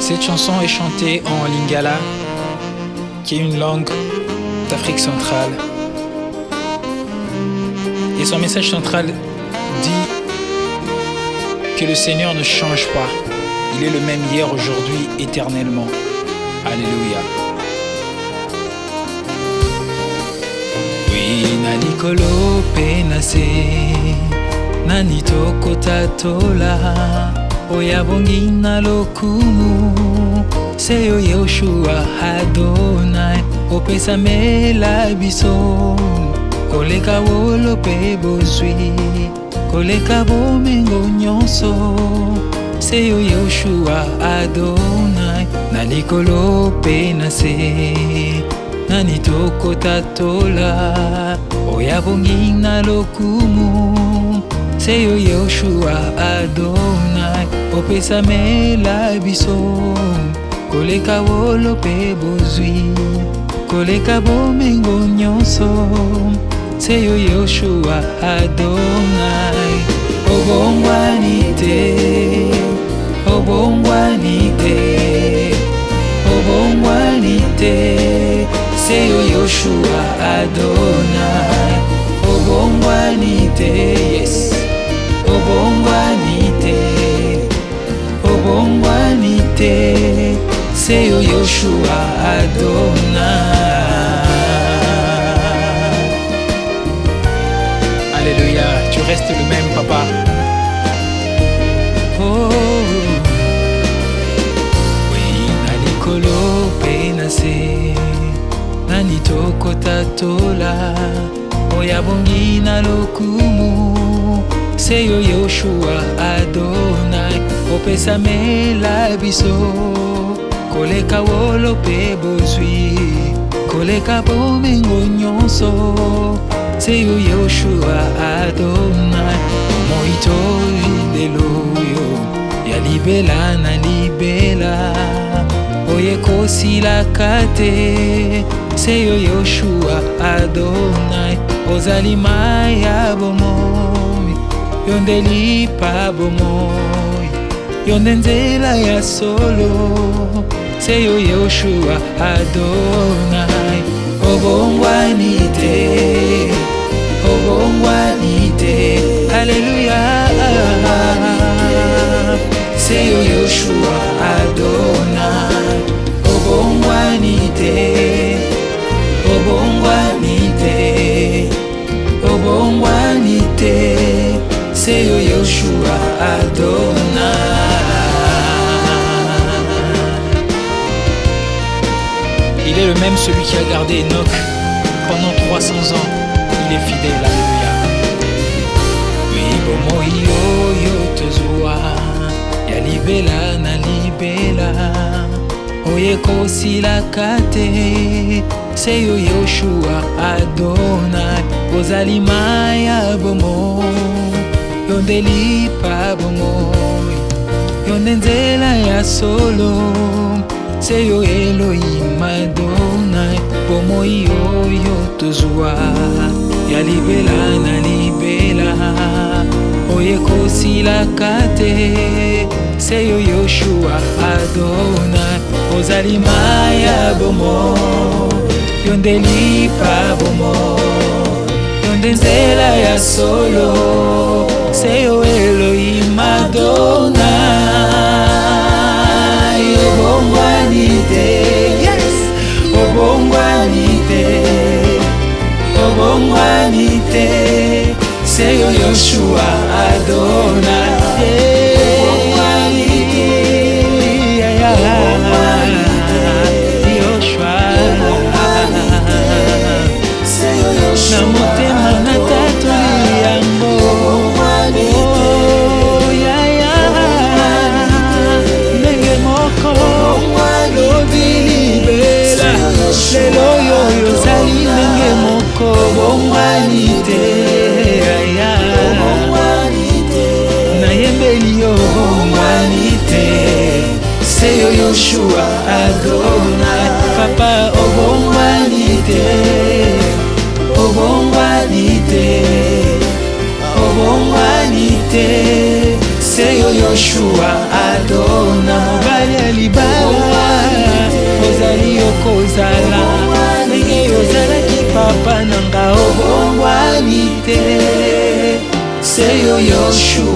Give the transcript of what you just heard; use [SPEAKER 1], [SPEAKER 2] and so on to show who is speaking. [SPEAKER 1] Cette chanson est chantée en Lingala, qui est une langue d'Afrique centrale. Et son message central dit que le Seigneur ne change pas. Il est le même hier, aujourd'hui, éternellement. Alléluia. Oui, 何と答とら親 bongi na lokumu seyo yoshua hadonai opesamela biso koleka wolo mpe bozwi koleka bomengo nyonso seyo yoshua adonai na likolo mpe na se nani tokotatola oya bongi na lokumu se yo yoshua adonai opesamela biso koleka wolo mpe bozwi koleka bomengo nyonso se yo yoshua adonai obongwani te obongwani te obongwani te se yo yoshua adonai obongwani te yes obongwanite obongwanite seyo yoshua adona alléluia tu restes le même papa oh. oui na likolo mpe na se nani tokotatola oyo na lokumu se yo yoshua adonai opesamela biso koleka wolo mpe bozwi koleka bomengo nyonso se yo yoshua adonai moitoli lelo oyo ya libela na libela oyo ekosilaka te se yo yoshua adonai ozali mai ya bomoi yo nde lipa bomoi yo nde nzela ya solo seyo yoshua adonai obongwani te obongwani te aleluya seyo yoshua adonai obongwani te Adonai. Il est le même celui qui a gardé Enoch pendant 300 ans. Il est fidèle, Alléluia. Mibomo iyo yo tezua, yalibela na libela, kate. te, seyo Yoshua Adonai, ozali maya bomo. elobeli pa bomoi yo nde nzela ya solo se yo eloi madona bomoi oyo tozwa ya libela na libela oyo ekosilaka te se yo yoshua adona ozali ma ya bomo yo nde lipa bomo yo nde nzela ya solo se yo eloi madona obongwani te yes obongwani te obongwani te se yo yoshua adona Joshua Adonai Papa obongwanite obongwanite obongwanite Seyo Joshua Adonai Mobali ya libala ozali okozala ndenge ozalaki papa na nga obongwanite Seyo Joshua